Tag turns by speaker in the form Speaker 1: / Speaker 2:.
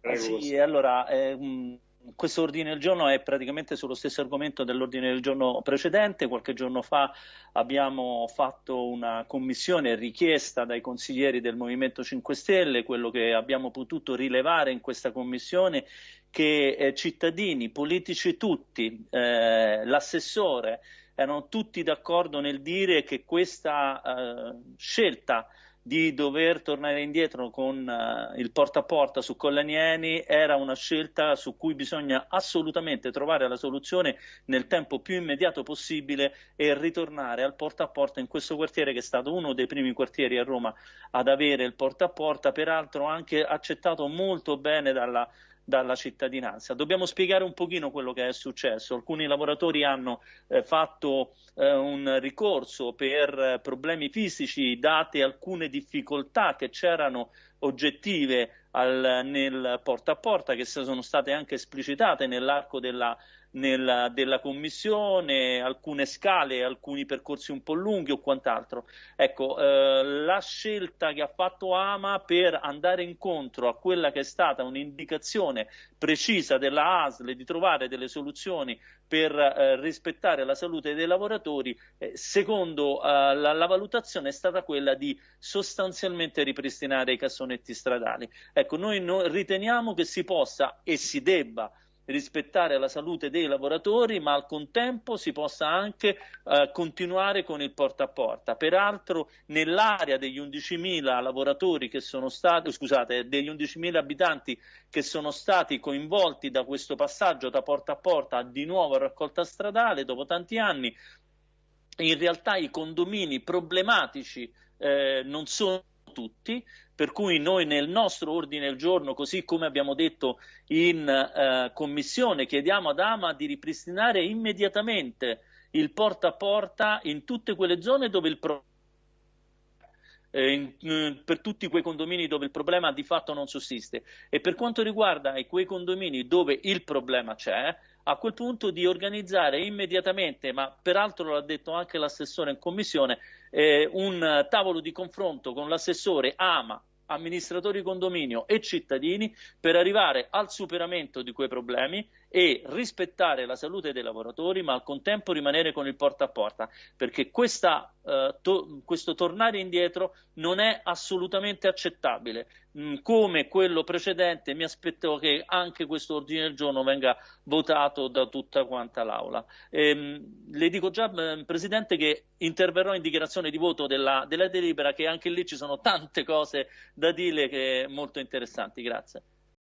Speaker 1: Prego, sì, allora, eh, questo ordine del giorno è praticamente sullo stesso argomento dell'ordine del giorno precedente. Qualche giorno fa abbiamo fatto una commissione richiesta dai consiglieri del Movimento 5 Stelle, quello che abbiamo potuto rilevare in questa commissione che eh, cittadini, politici tutti, eh, l'assessore, erano tutti d'accordo nel dire che questa eh, scelta di dover tornare indietro con uh, il porta a porta su Collanieni era una scelta su cui bisogna assolutamente trovare la soluzione nel tempo più immediato possibile e ritornare al porta a porta in questo quartiere che è stato uno dei primi quartieri a Roma ad avere il porta a porta, peraltro anche accettato molto bene dalla dalla cittadinanza. Dobbiamo spiegare un pochino quello che è successo. Alcuni lavoratori hanno eh, fatto eh, un ricorso per eh, problemi fisici, date alcune difficoltà che c'erano oggettive al, nel porta a porta, che sono state anche esplicitate nell'arco della nella, della commissione, alcune scale, alcuni percorsi un po' lunghi o quant'altro. Ecco, eh, la scelta che ha fatto Ama per andare incontro a quella che è stata un'indicazione precisa della ASL di trovare delle soluzioni per eh, rispettare la salute dei lavoratori, eh, secondo eh, la, la, valutazione è stata quella di sostanzialmente ripristinare i cassonetti stradali. Ecco, noi no, riteniamo che si possa e si debba rispettare la salute dei lavoratori, ma al contempo si possa anche eh, continuare con il porta a porta. Peraltro nell'area degli 11.000 lavoratori che sono stati, scusate, degli 11.000 abitanti che sono stati coinvolti da questo passaggio da porta a porta di nuovo a raccolta stradale dopo tanti anni, in realtà i condomini problematici eh, non sono tutti, per cui noi nel nostro ordine del giorno, così come abbiamo detto in eh, commissione, chiediamo ad Ama di ripristinare immediatamente il porta a porta in tutte quelle zone dove il problema eh, eh, per tutti quei condomini dove il problema di fatto non sussiste. E per quanto riguarda quei condomini dove il problema c'è, a quel punto di organizzare immediatamente, ma peraltro l'ha detto anche l'assessore in commissione, eh, un tavolo di confronto con l'assessore AMA, amministratori condominio e cittadini per arrivare al superamento di quei problemi e rispettare la salute dei lavoratori, ma al contempo rimanere con il porta a porta, perché questa, eh, to questo tornare indietro non è assolutamente accettabile. Mm, come quello precedente, mi aspetto che anche questo ordine del giorno venga votato da tutta quanta l'Aula. Ehm, le dico già, eh, Presidente, che interverrò in dichiarazione di voto della, della delibera, che anche lì ci sono tante cose da dire che molto interessanti. Grazie.